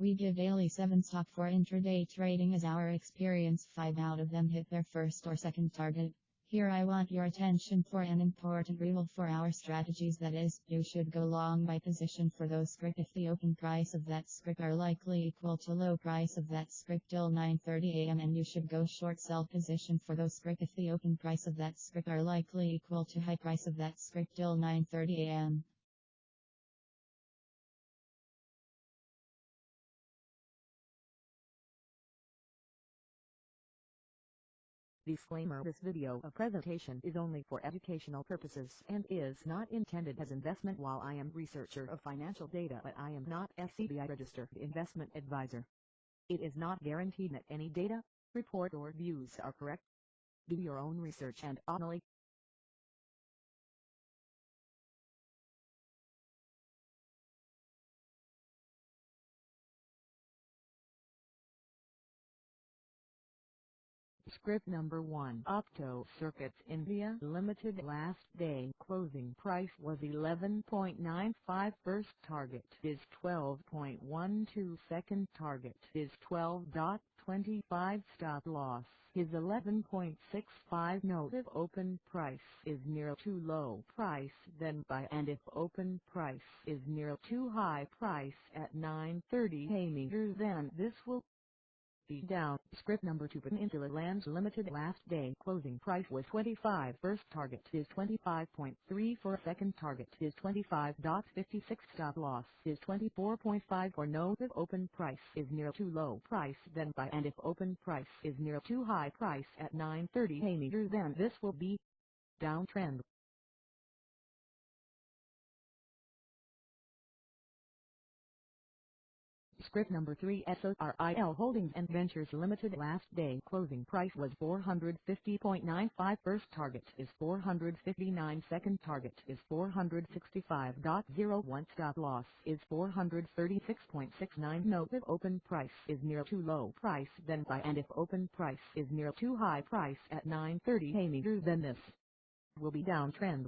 We give daily 7 stock for intraday trading as our experience. 5 out of them hit their first or second target. Here I want your attention for an important rule for our strategies. That is, you should go long by position for those script if the open price of that script are likely equal to low price of that script till 9.30 am and you should go short sell position for those script if the open price of that script are likely equal to high price of that script till 9.30 Disclaimer This video a presentation is only for educational purposes and is not intended as investment while I am researcher of financial data but I am not SEBI registered investment advisor. It is not guaranteed that any data, report or views are correct. Do your own research and only Script number 1 Opto Circuits India Limited last day. Closing price was 11.95 first target. Is 12.12 second target. Is 12.25 stop loss. Is 11.65 note. If open price is near too low price then buy. And if open price is near too high price at 9.30 a meter then this will be down. Script number 2 Peninsula Lands Limited last day. Closing price was 25 first target is 25.3 for second target is 25.56 stop loss is 24.5 for no if open price is near too low price then buy. And if open price is near too high price at 9.30 a meter then this will be downtrend. Script number 3 SORIL Holdings and Ventures Limited last day. Closing price was 450.95 first target is 459 second target is 465.01 stop loss is 436.69 note if open price is near too low price then buy and if open price is near too high price at 9.30 a meter then this will be downtrend.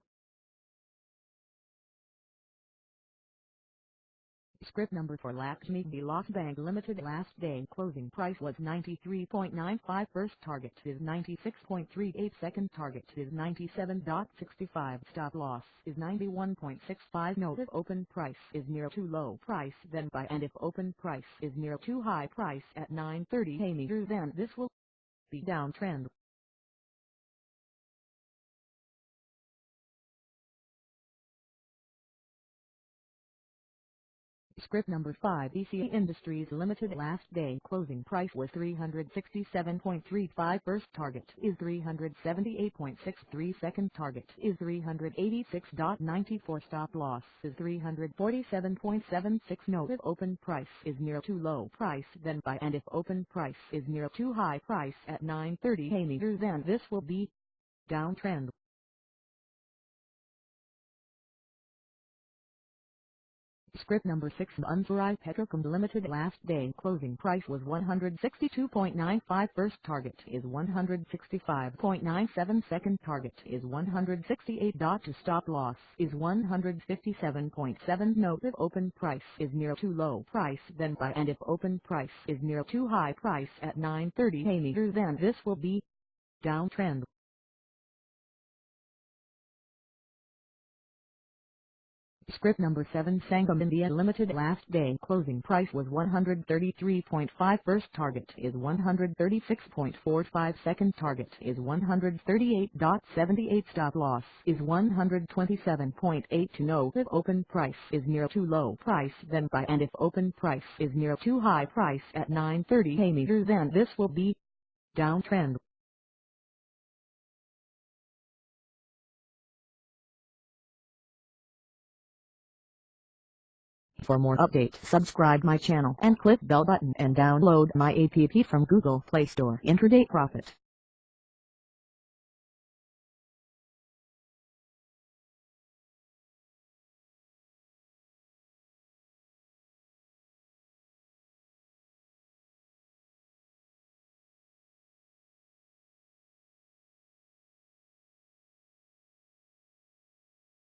Script number for Lakshmi Vilas Bank Limited last day closing price was 93.95 first target is 96.38 second target is 97.65 stop loss is 91.65 note if open price is near too low price then buy and if open price is near too high price at 9.30 a meter then this will be downtrend. Script number 5 ECA Industries Limited last day closing price was 367.35 first target is 378.63 second target is 386.94 stop loss is 347.76 note if open price is near too low price then buy and if open price is near too high price at 9.30 a meter then this will be downtrend. Script number 6 Unsarai Petrochem Limited last day. Closing price was 162.95 first target is 165.97 second target is 168. To stop loss is 157.7 note if open price is near too low price then buy. And if open price is near too high price at 9.30 a meter then this will be downtrend. Script number 7 Sangam India Limited last day. Closing price was 133.5 first target is 136.45 second target is 138.78 stop loss is 127.8 to know if open price is near too low price then buy. And if open price is near too high price at 9.30 a meter then this will be downtrend. For more updates subscribe my channel and click bell button and download my app from Google Play Store Intraday Profit.